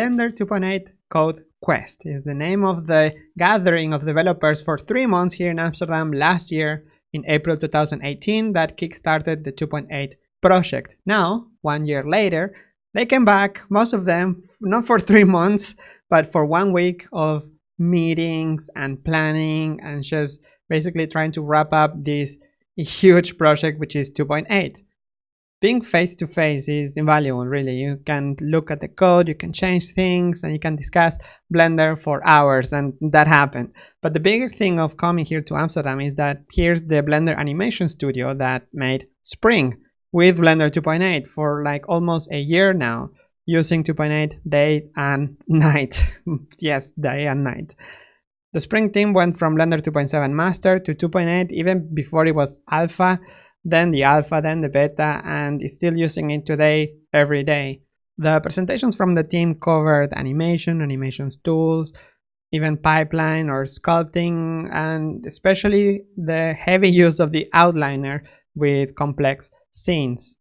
Blender 2.8 Code Quest is the name of the gathering of developers for three months here in Amsterdam last year in April 2018 that kickstarted the 2.8 project. Now, one year later, they came back, most of them, not for three months, but for one week of meetings and planning and just basically trying to wrap up this huge project, which is 2.8 being face to face is invaluable really. You can look at the code you can change things and you can discuss blender for hours and that happened. But the bigger thing of coming here to amsterdam is that here's the blender animation studio that made spring with blender 2.8 for like almost a year now using 2.8 day and night. Yes day and night. The spring team went from blender 2.7 master to 2.8 even before it was alpha then the alpha, then the beta, and is still using it today every day. The presentations from the team covered animation, animations tools, even pipeline or sculpting, and especially the heavy use of the outliner with complex scenes.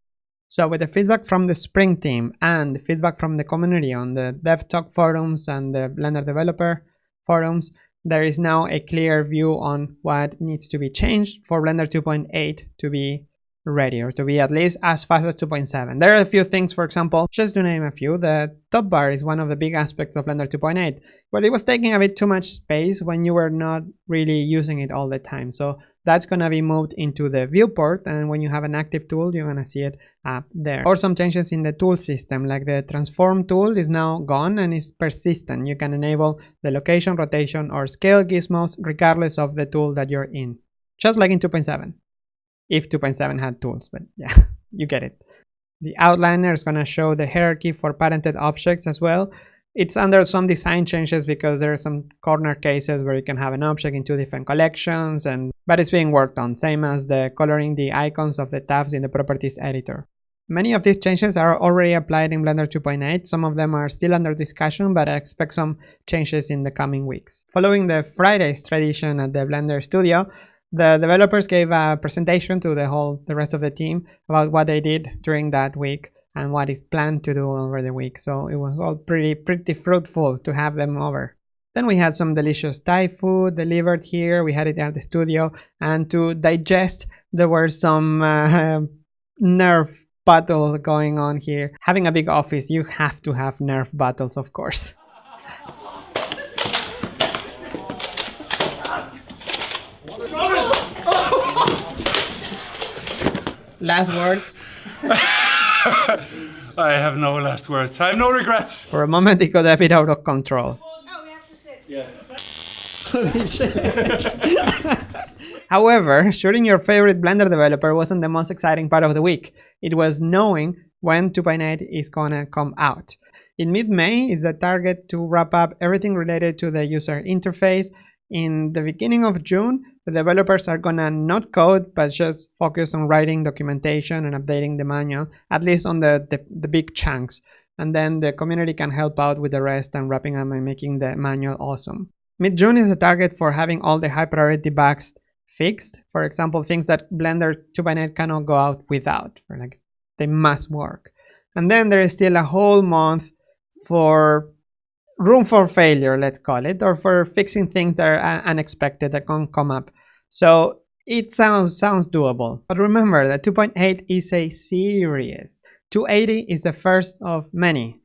So with the feedback from the Spring team and the feedback from the community on the DevTalk forums and the Blender developer forums, there is now a clear view on what needs to be changed for Blender 2.8 to be ready or to be at least as fast as 2.7. There are a few things, for example, just to name a few, the top bar is one of the big aspects of Blender 2.8, but it was taking a bit too much space when you were not really using it all the time. So that's going to be moved into the viewport and when you have an active tool you're going to see it up there. Or some changes in the tool system like the transform tool is now gone and is persistent. You can enable the location rotation or scale gizmos regardless of the tool that you're in. Just like in 2.7 if 2.7 had tools but yeah you get it. The outliner is going to show the hierarchy for parented objects as well it's under some design changes because there are some corner cases where you can have an object in two different collections and but it's being worked on same as the coloring the icons of the tabs in the properties editor. Many of these changes are already applied in blender 2.8 some of them are still under discussion but i expect some changes in the coming weeks. Following the friday's tradition at the blender studio the developers gave a presentation to the whole the rest of the team about what they did during that week and what is planned to do over the week. So it was all pretty, pretty fruitful to have them over. Then we had some delicious Thai food delivered here. We had it at the studio. And to digest, there were some uh, nerf battle going on here. Having a big office, you have to have nerve battles, of course. Last word. I have no last words. I have no regrets. For a moment, it got a bit out of control. Oh, we have to sit. Yeah. However, shooting your favorite Blender developer wasn't the most exciting part of the week. It was knowing when 2.8 is gonna come out. In mid-May is the target to wrap up everything related to the user interface in the beginning of June, the developers are gonna not code, but just focus on writing documentation and updating the manual, at least on the, the, the big chunks. And then the community can help out with the rest and wrapping up and making the manual awesome. Mid-June is a target for having all the high priority bugs fixed. For example, things that Blender 2.8 cannot go out without, like they must work. And then there is still a whole month for room for failure, let's call it, or for fixing things that are unexpected that can come up. So it sounds sounds doable. But remember that 2.8 is a series. 280 is the first of many.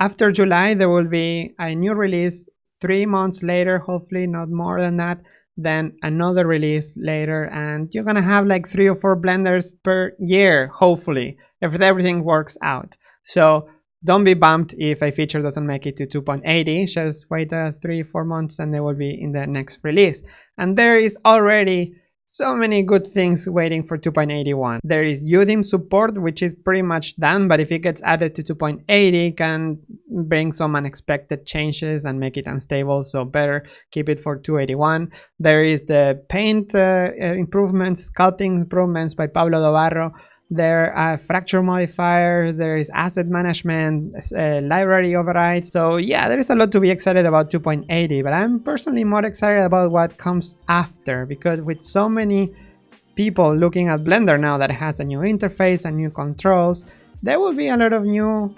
After July, there will be a new release three months later, hopefully not more than that, then another release later, and you're gonna have like three or four blenders per year, hopefully, if everything works out. So don't be bummed if a feature doesn't make it to 2.80, just wait uh, 3-4 months and they will be in the next release. And there is already so many good things waiting for 2.81. There is UDIM support, which is pretty much done, but if it gets added to 2.80, can bring some unexpected changes and make it unstable, so better keep it for 281. There is the paint uh, improvements, sculpting improvements by Pablo Dobarro, there are fracture modifiers, there is asset management, uh, library overrides. So yeah, there is a lot to be excited about 2.80, but I'm personally more excited about what comes after because with so many people looking at Blender now that has a new interface and new controls, there will be a lot of new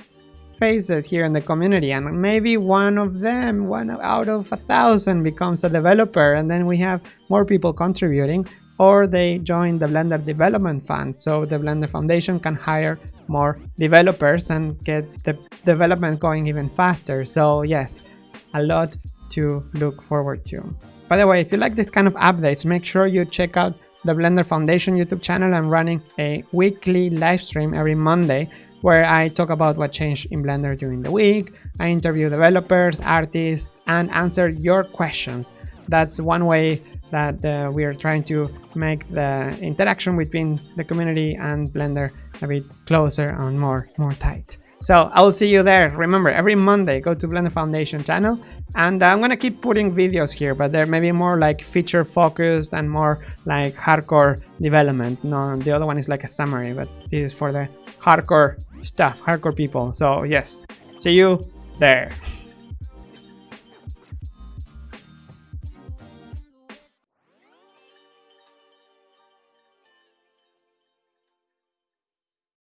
faces here in the community and maybe one of them one out of a thousand becomes a developer and then we have more people contributing or they join the blender development fund so the blender foundation can hire more developers and get the development going even faster so yes a lot to look forward to by the way if you like this kind of updates make sure you check out the blender foundation youtube channel i'm running a weekly live stream every monday where I talk about what changed in Blender during the week. I interview developers, artists, and answer your questions. That's one way that uh, we are trying to make the interaction between the community and Blender a bit closer and more, more tight. So I'll see you there. Remember, every Monday, go to Blender Foundation channel. And I'm going to keep putting videos here, but they're maybe more like feature focused and more like hardcore development. No, the other one is like a summary, but this is for the hardcore stuff, hardcore people. So yes, see you there.